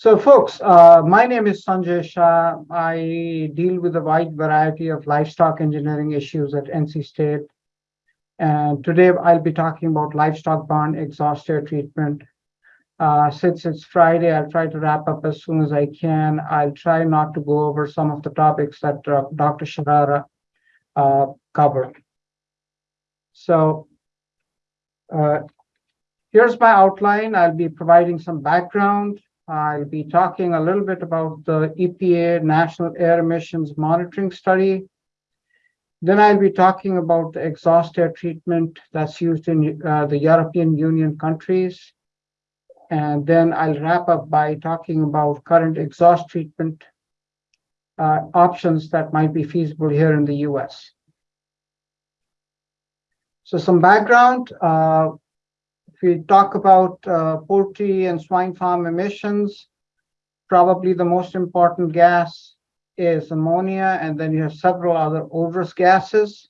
So folks, uh, my name is Sanjay Shah. I deal with a wide variety of livestock engineering issues at NC State. And today I'll be talking about livestock barn exhaust air treatment. Uh, since it's Friday, I'll try to wrap up as soon as I can. I'll try not to go over some of the topics that uh, Dr. Sharara uh, covered. So uh, here's my outline. I'll be providing some background I'll be talking a little bit about the EPA National Air Emissions Monitoring Study. Then I'll be talking about the exhaust air treatment that's used in uh, the European Union countries. And then I'll wrap up by talking about current exhaust treatment uh, options that might be feasible here in the US. So some background, uh, we talk about uh, poultry and swine farm emissions, probably the most important gas is ammonia, and then you have several other odorous gases.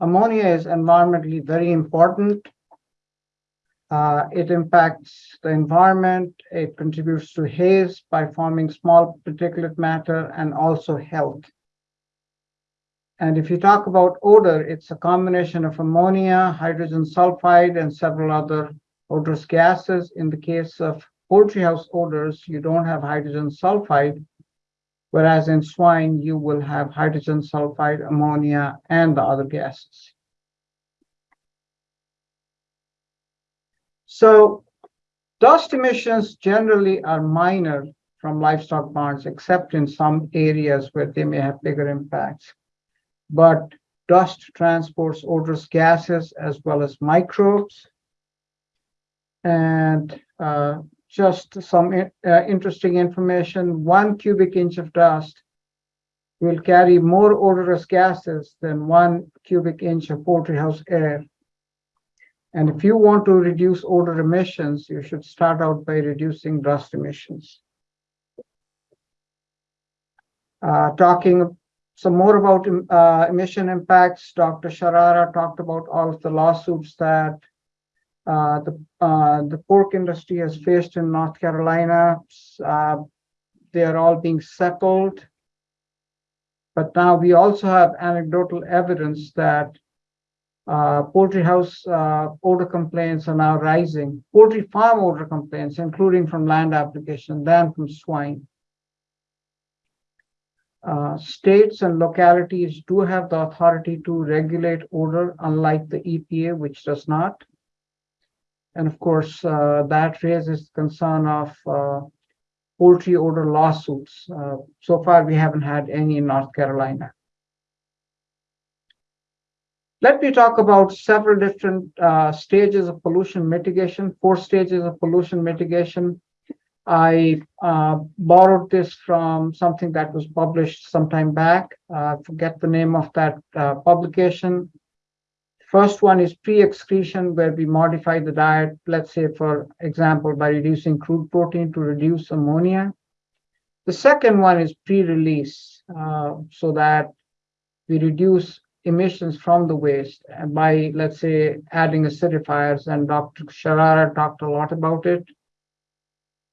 Ammonia is environmentally very important. Uh, it impacts the environment. It contributes to haze by forming small particulate matter and also health. And if you talk about odor, it's a combination of ammonia, hydrogen sulfide, and several other odorous gases. In the case of poultry house odors, you don't have hydrogen sulfide, whereas in swine, you will have hydrogen sulfide, ammonia, and the other gases. So dust emissions generally are minor from livestock barns, except in some areas where they may have bigger impacts but dust transports odorous gases as well as microbes. And uh, just some uh, interesting information, one cubic inch of dust will carry more odorous gases than one cubic inch of poultry house air. And if you want to reduce odor emissions, you should start out by reducing dust emissions. Uh, talking some more about uh, emission impacts. Dr. Sharara talked about all of the lawsuits that uh, the uh, the pork industry has faced in North Carolina. Uh, they are all being settled. But now we also have anecdotal evidence that uh, poultry house uh, odor complaints are now rising. Poultry farm odor complaints, including from land application, than from swine. Uh, states and localities do have the authority to regulate odor, unlike the EPA, which does not. And of course, uh, that raises the concern of uh, poultry odor lawsuits. Uh, so far, we haven't had any in North Carolina. Let me talk about several different uh, stages of pollution mitigation, four stages of pollution mitigation I uh, borrowed this from something that was published some time back. Uh, forget the name of that uh, publication. First one is pre-excretion, where we modify the diet, let's say, for example, by reducing crude protein to reduce ammonia. The second one is pre-release, uh, so that we reduce emissions from the waste by, let's say, adding acidifiers, and Dr. Sharara talked a lot about it.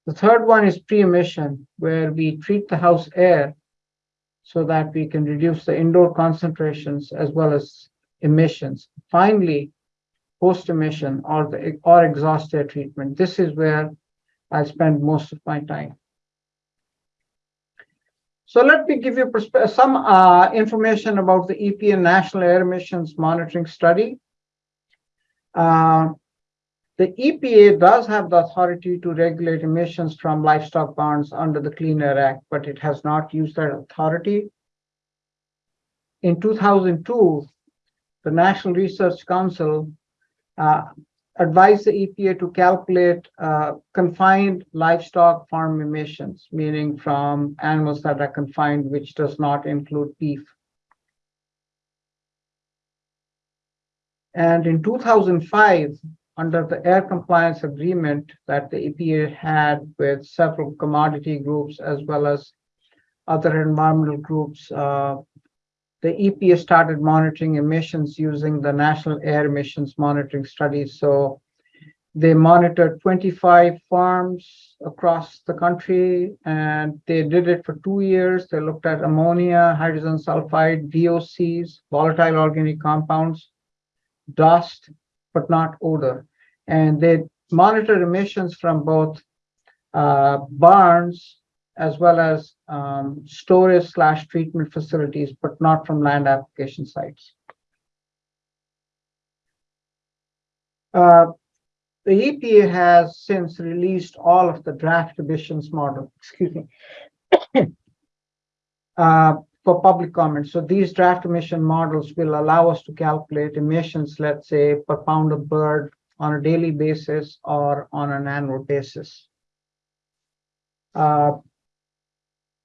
The third one is pre-emission, where we treat the house air so that we can reduce the indoor concentrations as well as emissions. Finally, post-emission or or exhaust air treatment. This is where I spend most of my time. So let me give you some uh, information about the EPA National Air Emissions Monitoring Study. Uh, the EPA does have the authority to regulate emissions from livestock barns under the Clean Air Act, but it has not used that authority. In 2002, the National Research Council uh, advised the EPA to calculate uh, confined livestock farm emissions, meaning from animals that are confined, which does not include beef. And in 2005, under the air compliance agreement that the EPA had with several commodity groups as well as other environmental groups, uh, the EPA started monitoring emissions using the National Air Emissions Monitoring Study. So They monitored 25 farms across the country and they did it for two years. They looked at ammonia, hydrogen sulfide, VOCs, volatile organic compounds, dust, but not odor. And they monitor emissions from both uh, barns as well as um, storage slash treatment facilities, but not from land application sites. Uh, the EPA has since released all of the draft emissions model, excuse me, uh, for public comment. So these draft emission models will allow us to calculate emissions, let's say, per pound of bird on a daily basis or on an annual basis. Uh,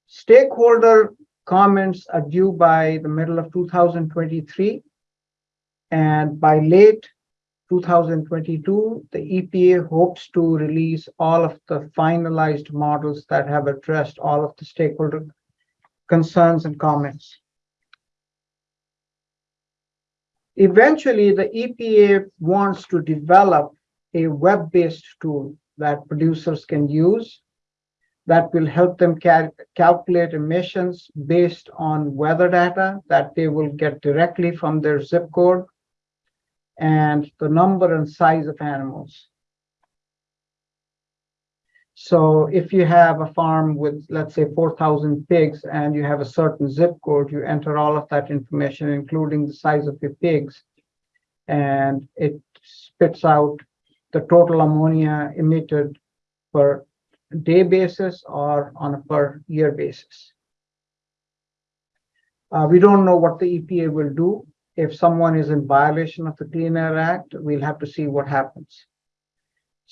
stakeholder comments are due by the middle of 2023. And by late 2022, the EPA hopes to release all of the finalized models that have addressed all of the stakeholder concerns and comments. Eventually, the EPA wants to develop a web-based tool that producers can use that will help them cal calculate emissions based on weather data that they will get directly from their zip code and the number and size of animals. So if you have a farm with, let's say, 4,000 pigs and you have a certain zip code, you enter all of that information, including the size of your pigs, and it spits out the total ammonia emitted per day basis or on a per year basis. Uh, we don't know what the EPA will do if someone is in violation of the Clean Air Act, we'll have to see what happens.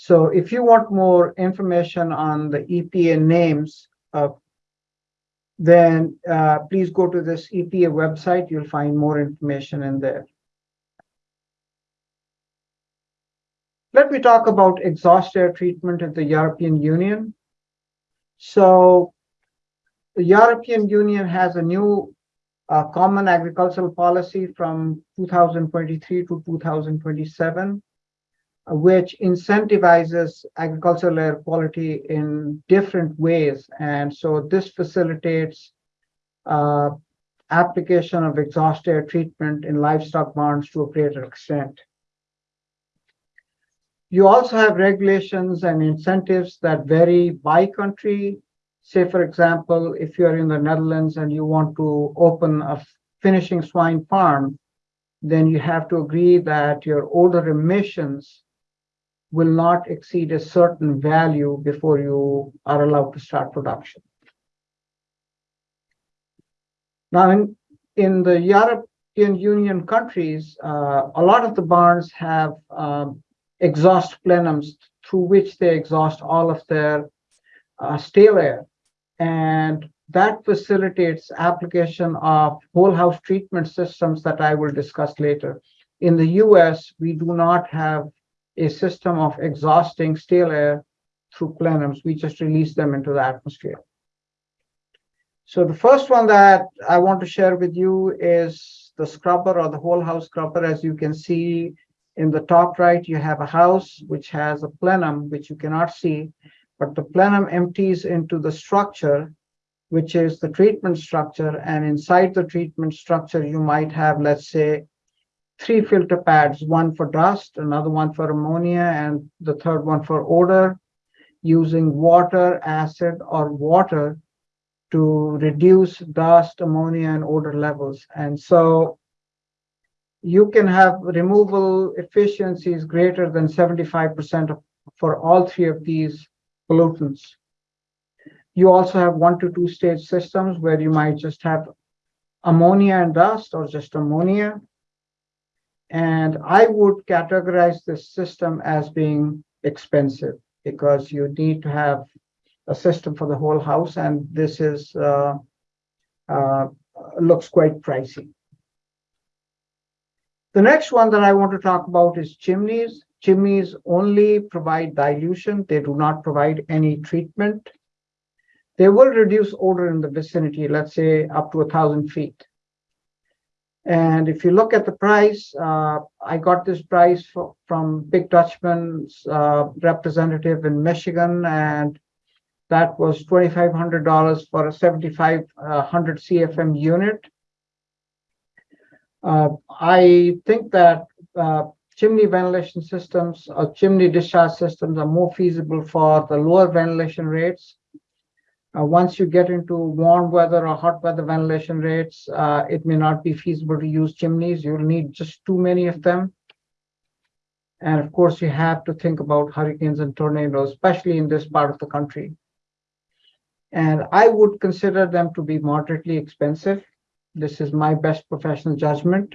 So if you want more information on the EPA names, uh, then uh, please go to this EPA website. You'll find more information in there. Let me talk about exhaust air treatment in the European Union. So the European Union has a new uh, common agricultural policy from 2023 to 2027, uh, which incentivizes agricultural air quality in different ways. And so this facilitates uh, application of exhaust air treatment in livestock barns to a greater extent. You also have regulations and incentives that vary by country say, for example, if you're in the Netherlands and you want to open a finishing swine farm, then you have to agree that your odor emissions will not exceed a certain value before you are allowed to start production. Now, in, in the European Union countries, uh, a lot of the barns have um, exhaust plenums through which they exhaust all of their uh, stale air. And that facilitates application of whole house treatment systems that I will discuss later. In the US, we do not have a system of exhausting stale air through plenums. We just release them into the atmosphere. So the first one that I want to share with you is the scrubber or the whole house scrubber. As you can see in the top right, you have a house which has a plenum, which you cannot see but the plenum empties into the structure, which is the treatment structure. And inside the treatment structure, you might have, let's say, three filter pads, one for dust, another one for ammonia, and the third one for odor, using water, acid, or water to reduce dust, ammonia, and odor levels. And so you can have removal efficiencies greater than 75% for all three of these pollutants. You also have one to two stage systems where you might just have ammonia and dust or just ammonia. And I would categorize this system as being expensive because you need to have a system for the whole house and this is uh, uh, looks quite pricey. The next one that I want to talk about is chimneys. Chimneys only provide dilution. They do not provide any treatment. They will reduce odor in the vicinity, let's say up to a thousand feet. And if you look at the price, uh, I got this price fro- from Big Dutchman's uh, representative in Michigan, and that was twenty-five hundred dollars for a seventy-five uh, hundred CFM unit. Uh, I think that uh, chimney ventilation systems or chimney discharge systems are more feasible for the lower ventilation rates. Uh, once you get into warm weather or hot weather ventilation rates, uh, it may not be feasible to use chimneys. You'll need just too many of them. And of course, you have to think about hurricanes and tornadoes, especially in this part of the country. And I would consider them to be moderately expensive. This is my best professional judgment.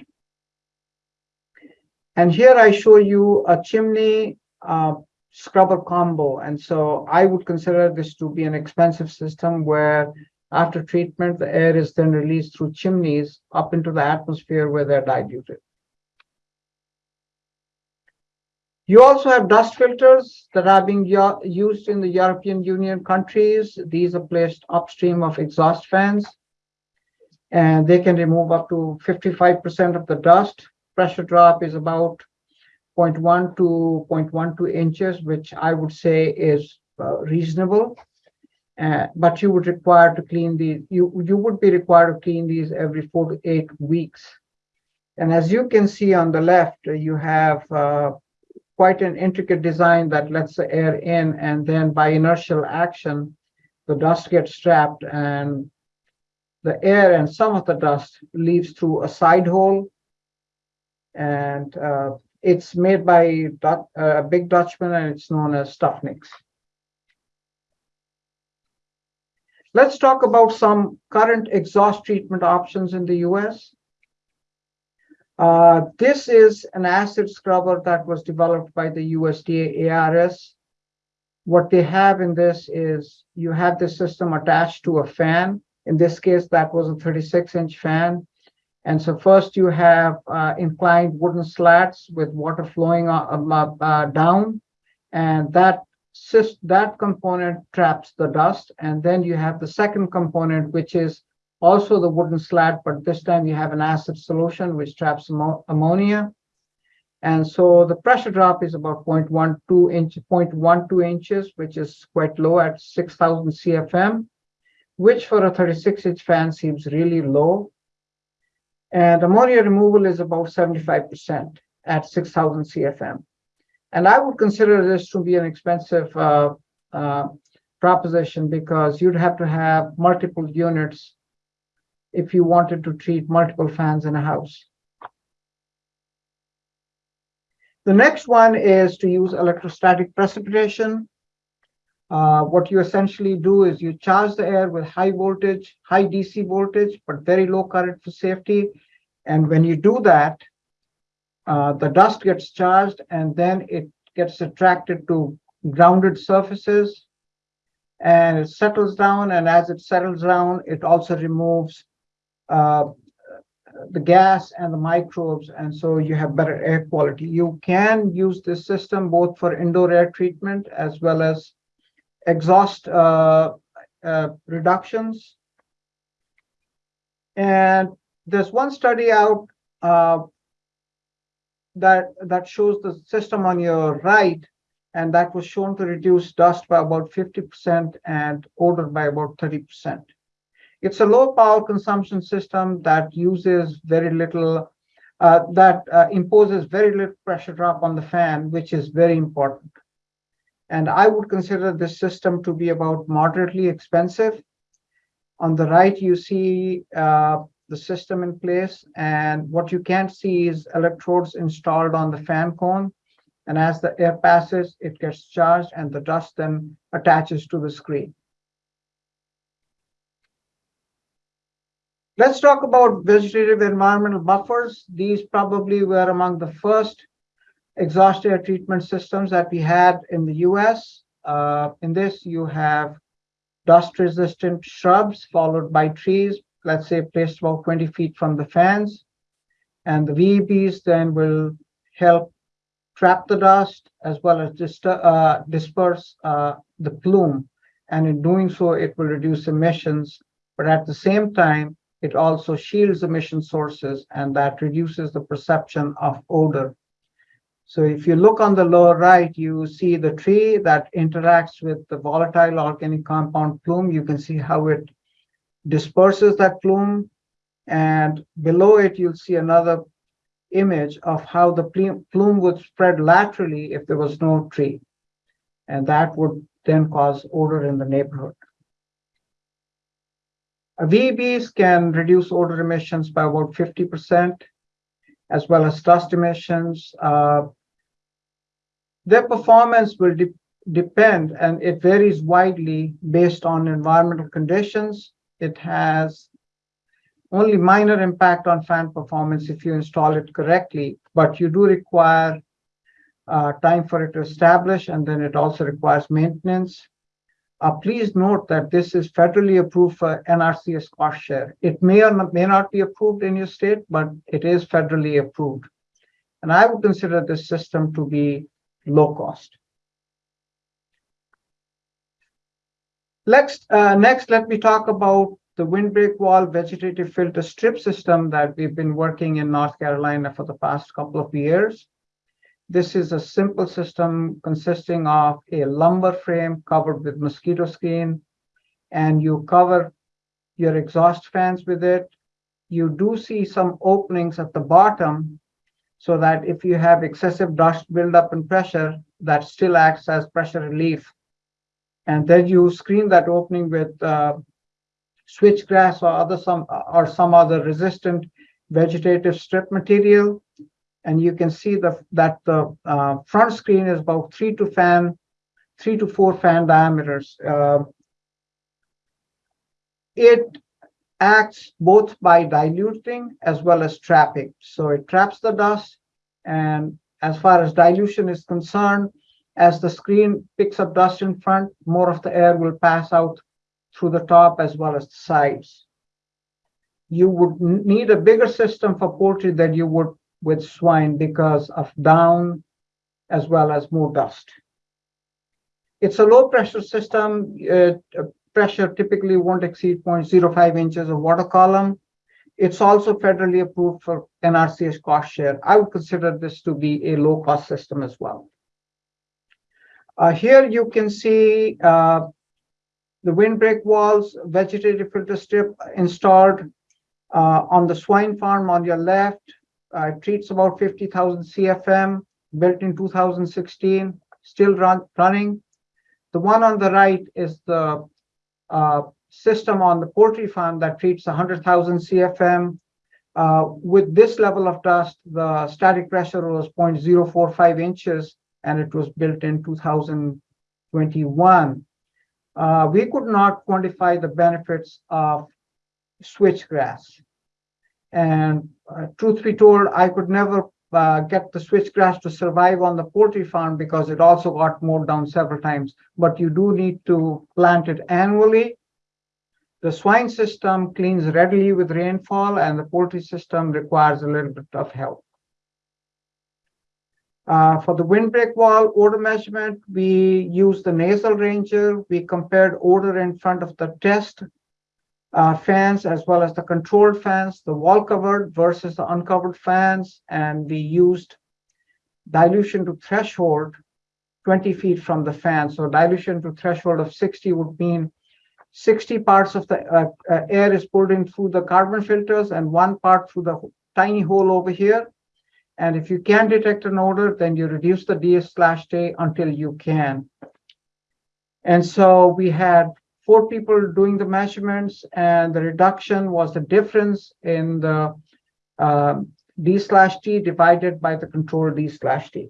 And here I show you a chimney uh, scrubber combo. And so I would consider this to be an expensive system where after treatment, the air is then released through chimneys up into the atmosphere where they're diluted. You also have dust filters that are being used in the European Union countries. These are placed upstream of exhaust fans. And they can remove up to 55% of the dust. Pressure drop is about 0.1 to 0.12 inches, which I would say is uh, reasonable. Uh, but you would require to clean these, you, you would be required to clean these every four to eight weeks. And as you can see on the left, uh, you have uh, quite an intricate design that lets the air in and then by inertial action, the dust gets trapped and the air and some of the dust leaves through a side hole. And uh, it's made by a uh, Big Dutchman and it's known as Stuffnix. Let's talk about some current exhaust treatment options in the US. Uh, this is an acid scrubber that was developed by the USDA ARS. What they have in this is you have the system attached to a fan. In this case, that was a 36 inch fan. And so first you have uh, inclined wooden slats with water flowing uh, uh, uh, down. And that that component traps the dust. And then you have the second component, which is also the wooden slat, but this time you have an acid solution which traps ammo- ammonia. And so the pressure drop is about 0.12 inch, 0.12 inches, which is quite low at 6,000 CFM, which for a 36 inch fan seems really low. And ammonia removal is about 75% at 6,000 CFM. And I would consider this to be an expensive uh, uh, proposition because you'd have to have multiple units if you wanted to treat multiple fans in a house. The next one is to use electrostatic precipitation. Uh, what you essentially do is you charge the air with high voltage, high DC voltage, but very low current for safety. And when you do that, uh, the dust gets charged and then it gets attracted to grounded surfaces and it settles down. And as it settles down, it also removes uh, the gas and the microbes, and so you have better air quality. You can use this system both for indoor air treatment as well as exhaust uh, uh, reductions. And there's one study out uh, that that shows the system on your right, and that was shown to reduce dust by about 50% and odor by about 30%. It's a low power consumption system that uses very little, uh, that uh, imposes very little pressure drop on the fan, which is very important. And I would consider this system to be about moderately expensive. On the right, you see uh, the system in place, and what you can't see is electrodes installed on the fan cone. And as the air passes, it gets charged, and the dust then attaches to the screen. Let's talk about vegetative environmental buffers. These probably were among the first exhaust air treatment systems that we had in the US. Uh, in this, you have dust resistant shrubs followed by trees, let's say placed about 20 feet from the fans. And the VEBs then will help trap the dust as well as uh, disperse uh, the plume. And in doing so, it will reduce emissions. But at the same time, it also shields emission sources and that reduces the perception of odor. So if you look on the lower right, you see the tree that interacts with the volatile organic compound plume. You can see how it disperses that plume. And below it, you'll see another image of how the plume would spread laterally if there was no tree. And that would then cause odor in the neighborhood. VEBs can reduce odor emissions by about 50%, as well as dust emissions. Uh, their performance will de depend, and it varies widely based on environmental conditions. It has only minor impact on fan performance if you install it correctly, but you do require uh, time for it to establish, and then it also requires maintenance. Uh, please note that this is federally approved for NRCS cost share. It may or may not be approved in your state, but it is federally approved. And I would consider this system to be low cost. Next, uh, next, let me talk about the windbreak wall vegetative filter strip system that we've been working in North Carolina for the past couple of years. This is a simple system consisting of a lumber frame covered with mosquito screen, and you cover your exhaust fans with it. You do see some openings at the bottom so that if you have excessive dust buildup and pressure, that still acts as pressure relief. And then you screen that opening with uh, switchgrass or other some or some other resistant vegetative strip material and you can see the, that the uh, front screen is about three to fan, three to four fan diameters. Uh, it acts both by diluting as well as trapping. So it traps the dust, and as far as dilution is concerned, as the screen picks up dust in front, more of the air will pass out through the top as well as the sides. You would need a bigger system for poultry than you would with swine because of down as well as more dust. It's a low pressure system. Uh, pressure typically won't exceed 0.05 inches of water column. It's also federally approved for NRCS cost share. I would consider this to be a low cost system as well. Uh, here you can see uh, the windbreak walls, vegetative filter strip installed uh, on the swine farm on your left, uh, it treats about 50,000 CFM, built in 2016, still run, running. The one on the right is the uh, system on the poultry farm that treats 100,000 CFM. Uh, with this level of dust, the static pressure was 0.045 inches, and it was built in 2021. Uh, we could not quantify the benefits of switchgrass. And uh, truth be told, I could never uh, get the switchgrass to survive on the poultry farm because it also got mowed down several times. But you do need to plant it annually. The swine system cleans readily with rainfall, and the poultry system requires a little bit of help. Uh, for the windbreak wall odor measurement, we used the nasal ranger. We compared odor in front of the test uh, fans as well as the controlled fans, the wall covered versus the uncovered fans, and we used dilution to threshold 20 feet from the fan. So dilution to threshold of 60 would mean 60 parts of the uh, uh, air is pulled in through the carbon filters and one part through the tiny hole over here. And if you can detect an odor, then you reduce the DS slash J until you can. And so we had four people doing the measurements, and the reduction was the difference in the uh, D slash T divided by the control D slash T.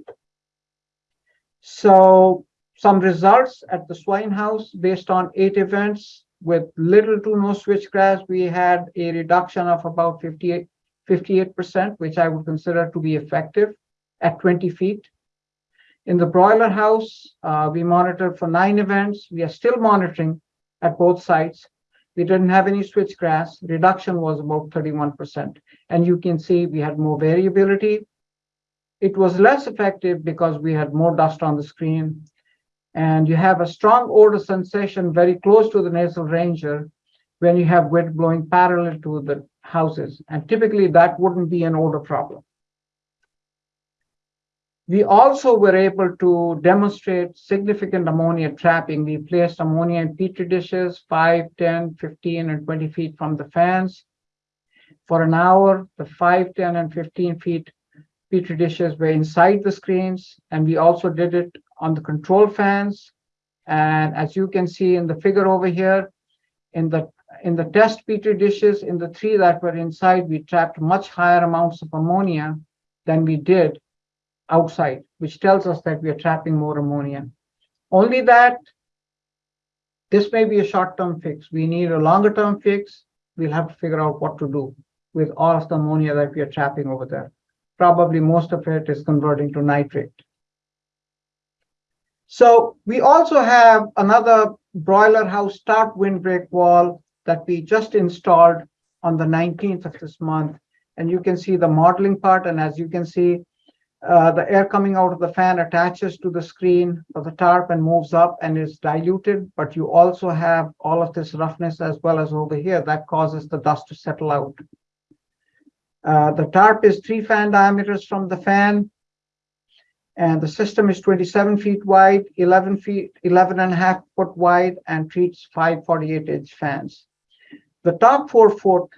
So some results at the swine house based on eight events with little to no switchgrass, we had a reduction of about 58, 58%, which I would consider to be effective at 20 feet. In the broiler house, uh, we monitored for nine events. We are still monitoring at both sites. We didn't have any switchgrass. Reduction was about 31%. And you can see we had more variability. It was less effective because we had more dust on the screen. And you have a strong odor sensation very close to the nasal ranger. when you have wind blowing parallel to the houses. And typically that wouldn't be an odor problem. We also were able to demonstrate significant ammonia trapping. We placed ammonia in petri dishes 5, 10, 15, and 20 feet from the fans. For an hour, the 5, 10, and 15 feet petri dishes were inside the screens, and we also did it on the control fans. And as you can see in the figure over here, in the in the test petri dishes, in the three that were inside, we trapped much higher amounts of ammonia than we did outside, which tells us that we are trapping more ammonia. Only that this may be a short-term fix. We need a longer-term fix. We'll have to figure out what to do with all of the ammonia that we are trapping over there. Probably most of it is converting to nitrate. So we also have another broiler house start windbreak wall that we just installed on the 19th of this month. And you can see the modeling part. And as you can see, uh, the air coming out of the fan attaches to the screen of the tarp and moves up and is diluted, but you also have all of this roughness as well as over here that causes the dust to settle out. Uh, the tarp is three fan diameters from the fan, and the system is 27 feet wide, 11 feet, 11 and a half foot wide, and treats five 48 inch fans. The top four foot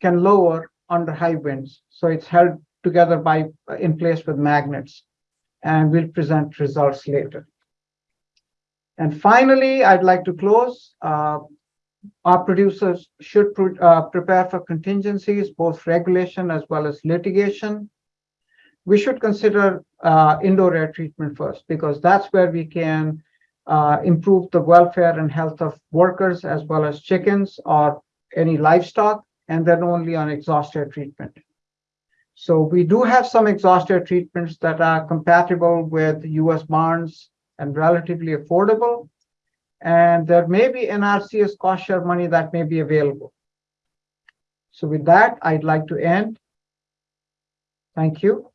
can lower under high winds, so it's held together by in place with magnets and we'll present results later. And finally, I'd like to close. Uh, our producers should pre uh, prepare for contingencies, both regulation as well as litigation. We should consider uh, indoor air treatment first, because that's where we can uh, improve the welfare and health of workers as well as chickens or any livestock, and then only on exhaust air treatment. So we do have some exhaust air treatments that are compatible with US barns and relatively affordable. And there may be NRCS cost share money that may be available. So with that, I'd like to end. Thank you.